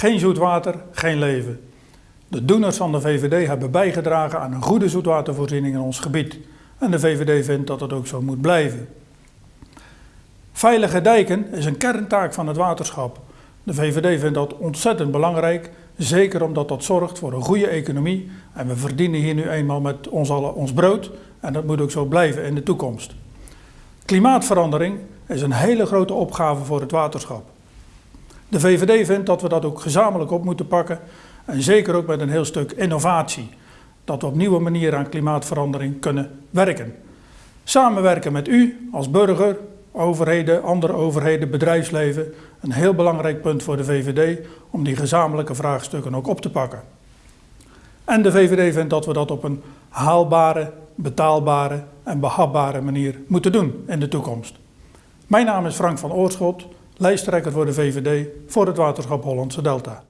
Geen zoet water, geen leven. De doeners van de VVD hebben bijgedragen aan een goede zoetwatervoorziening in ons gebied. En de VVD vindt dat het ook zo moet blijven. Veilige dijken is een kerntaak van het waterschap. De VVD vindt dat ontzettend belangrijk, zeker omdat dat zorgt voor een goede economie. En we verdienen hier nu eenmaal met ons allen ons brood en dat moet ook zo blijven in de toekomst. Klimaatverandering is een hele grote opgave voor het waterschap. De VVD vindt dat we dat ook gezamenlijk op moeten pakken en zeker ook met een heel stuk innovatie. Dat we op nieuwe manieren aan klimaatverandering kunnen werken. Samenwerken met u als burger, overheden, andere overheden, bedrijfsleven. Een heel belangrijk punt voor de VVD om die gezamenlijke vraagstukken ook op te pakken. En de VVD vindt dat we dat op een haalbare, betaalbare en behapbare manier moeten doen in de toekomst. Mijn naam is Frank van Oorschot, lijsttrekker voor de VVD voor het waterschap Hollandse Delta.